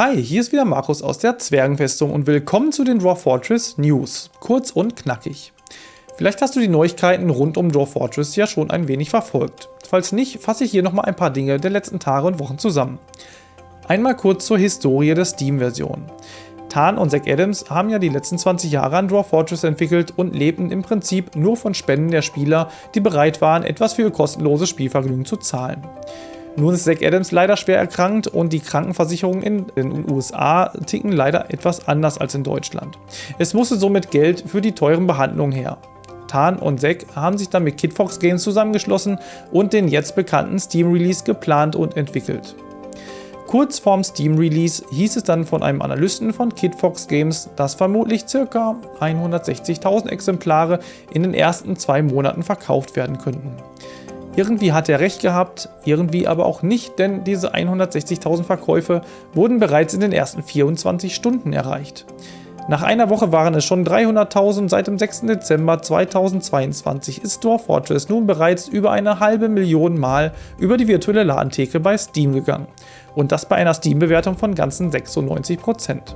Hi, hier ist wieder Markus aus der Zwergenfestung und willkommen zu den Dwarf Fortress News. Kurz und knackig. Vielleicht hast du die Neuigkeiten rund um Dwarf Fortress ja schon ein wenig verfolgt. Falls nicht, fasse ich hier nochmal ein paar Dinge der letzten Tage und Wochen zusammen. Einmal kurz zur Historie der Steam-Version. Tan und Zack Adams haben ja die letzten 20 Jahre an Dwarf Fortress entwickelt und lebten im Prinzip nur von Spenden der Spieler, die bereit waren, etwas für ihr kostenloses Spielvergnügen zu zahlen. Nun ist Zack Adams leider schwer erkrankt und die Krankenversicherungen in den USA ticken leider etwas anders als in Deutschland. Es musste somit Geld für die teuren Behandlungen her. Tan und Zack haben sich dann mit Kidfox Games zusammengeschlossen und den jetzt bekannten Steam Release geplant und entwickelt. Kurz vorm Steam Release hieß es dann von einem Analysten von Kidfox Games, dass vermutlich ca. 160.000 Exemplare in den ersten zwei Monaten verkauft werden könnten. Irgendwie hat er recht gehabt, irgendwie aber auch nicht, denn diese 160.000 Verkäufe wurden bereits in den ersten 24 Stunden erreicht. Nach einer Woche waren es schon 300.000, seit dem 6. Dezember 2022 ist Dwarf Fortress nun bereits über eine halbe Million Mal über die virtuelle Ladentheke bei Steam gegangen. Und das bei einer Steam-Bewertung von ganzen 96%.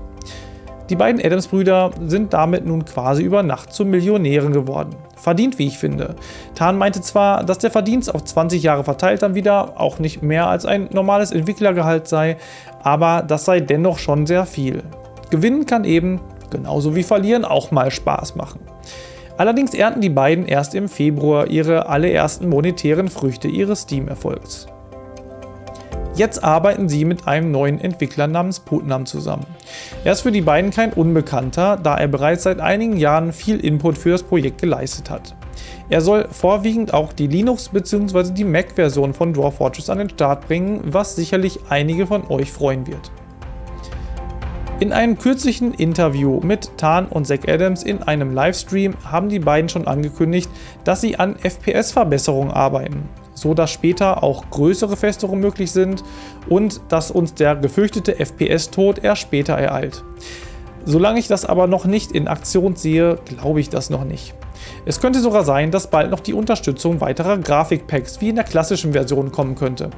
Die beiden Adams-Brüder sind damit nun quasi über Nacht zu Millionären geworden. Verdient, wie ich finde. Tan meinte zwar, dass der Verdienst auf 20 Jahre verteilt dann wieder auch nicht mehr als ein normales Entwicklergehalt sei, aber das sei dennoch schon sehr viel. Gewinnen kann eben, genauso wie verlieren, auch mal Spaß machen. Allerdings ernten die beiden erst im Februar ihre allerersten monetären Früchte ihres Steam-Erfolgs. Jetzt arbeiten sie mit einem neuen Entwickler namens Putnam zusammen. Er ist für die beiden kein Unbekannter, da er bereits seit einigen Jahren viel Input für das Projekt geleistet hat. Er soll vorwiegend auch die Linux- bzw. die Mac-Version von Dwarf Fortress an den Start bringen, was sicherlich einige von euch freuen wird. In einem kürzlichen Interview mit Tan und Zack Adams in einem Livestream haben die beiden schon angekündigt, dass sie an FPS-Verbesserungen arbeiten so dass später auch größere Festungen möglich sind und dass uns der gefürchtete FPS-Tod erst später ereilt. Solange ich das aber noch nicht in Aktion sehe, glaube ich das noch nicht. Es könnte sogar sein, dass bald noch die Unterstützung weiterer Grafikpacks wie in der klassischen Version kommen könnte.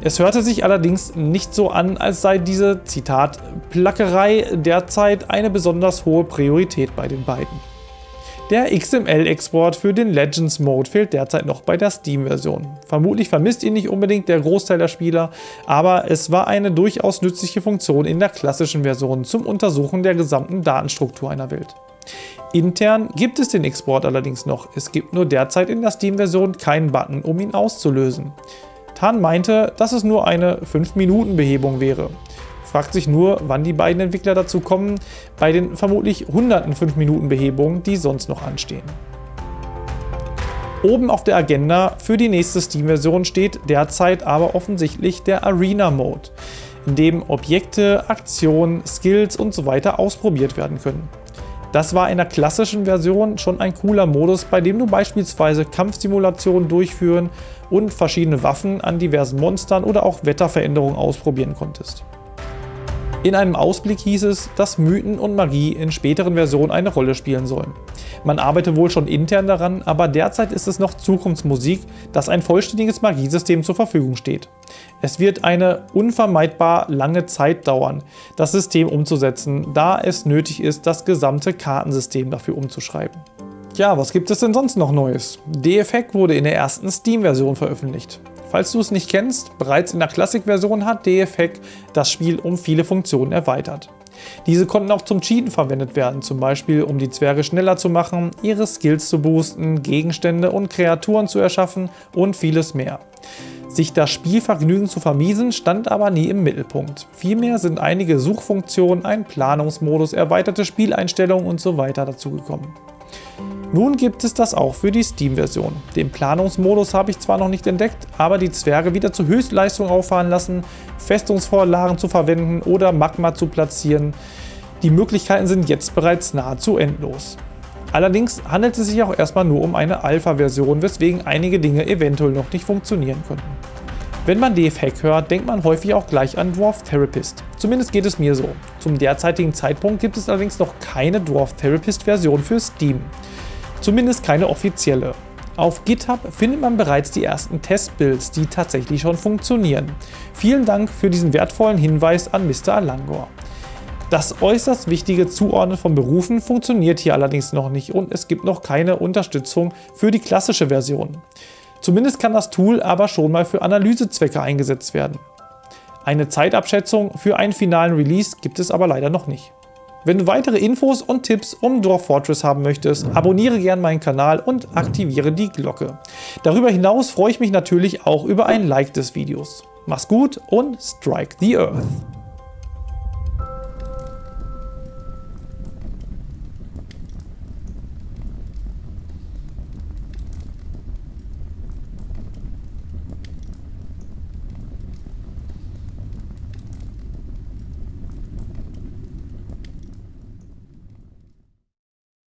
Es hörte sich allerdings nicht so an, als sei diese, Zitat, Plackerei derzeit eine besonders hohe Priorität bei den beiden. Der XML-Export für den Legends Mode fehlt derzeit noch bei der Steam-Version. Vermutlich vermisst ihn nicht unbedingt der Großteil der Spieler, aber es war eine durchaus nützliche Funktion in der klassischen Version zum Untersuchen der gesamten Datenstruktur einer Welt. Intern gibt es den Export allerdings noch, es gibt nur derzeit in der Steam-Version keinen Button, um ihn auszulösen. Tan meinte, dass es nur eine 5-Minuten-Behebung wäre fragt sich nur, wann die beiden Entwickler dazu kommen, bei den vermutlich hunderten 5-Minuten-Behebungen, die sonst noch anstehen. Oben auf der Agenda für die nächste Steam-Version steht derzeit aber offensichtlich der Arena-Mode, in dem Objekte, Aktionen, Skills usw. So ausprobiert werden können. Das war in der klassischen Version schon ein cooler Modus, bei dem du beispielsweise Kampfsimulationen durchführen und verschiedene Waffen an diversen Monstern oder auch Wetterveränderungen ausprobieren konntest. In einem Ausblick hieß es, dass Mythen und Magie in späteren Versionen eine Rolle spielen sollen. Man arbeite wohl schon intern daran, aber derzeit ist es noch Zukunftsmusik, dass ein vollständiges Magiesystem zur Verfügung steht. Es wird eine unvermeidbar lange Zeit dauern, das System umzusetzen, da es nötig ist, das gesamte Kartensystem dafür umzuschreiben. Ja, was gibt es denn sonst noch Neues? DFHack wurde in der ersten Steam-Version veröffentlicht. Falls du es nicht kennst, bereits in der Classic-Version hat DFHack das Spiel um viele Funktionen erweitert. Diese konnten auch zum Cheaten verwendet werden, zum Beispiel um die Zwerge schneller zu machen, ihre Skills zu boosten, Gegenstände und Kreaturen zu erschaffen und vieles mehr. Sich das Spielvergnügen zu vermiesen, stand aber nie im Mittelpunkt. Vielmehr sind einige Suchfunktionen, ein Planungsmodus, erweiterte Spieleinstellungen usw. So dazugekommen. Nun gibt es das auch für die Steam-Version. Den Planungsmodus habe ich zwar noch nicht entdeckt, aber die Zwerge wieder zur Höchstleistung auffahren lassen, Festungsvorlagen zu verwenden oder Magma zu platzieren. Die Möglichkeiten sind jetzt bereits nahezu endlos. Allerdings handelt es sich auch erstmal nur um eine Alpha-Version, weswegen einige Dinge eventuell noch nicht funktionieren könnten. Wenn man DF-Hack hört, denkt man häufig auch gleich an Dwarf Therapist. Zumindest geht es mir so. Zum derzeitigen Zeitpunkt gibt es allerdings noch keine Dwarf Therapist Version für Steam. Zumindest keine offizielle. Auf GitHub findet man bereits die ersten Testbuilds, die tatsächlich schon funktionieren. Vielen Dank für diesen wertvollen Hinweis an Mr. Alangor. Das äußerst wichtige Zuordnen von Berufen funktioniert hier allerdings noch nicht und es gibt noch keine Unterstützung für die klassische Version. Zumindest kann das Tool aber schon mal für Analysezwecke eingesetzt werden. Eine Zeitabschätzung für einen finalen Release gibt es aber leider noch nicht. Wenn du weitere Infos und Tipps um Dwarf Fortress haben möchtest, abonniere gerne meinen Kanal und aktiviere die Glocke. Darüber hinaus freue ich mich natürlich auch über ein Like des Videos. Mach's gut und strike the Earth!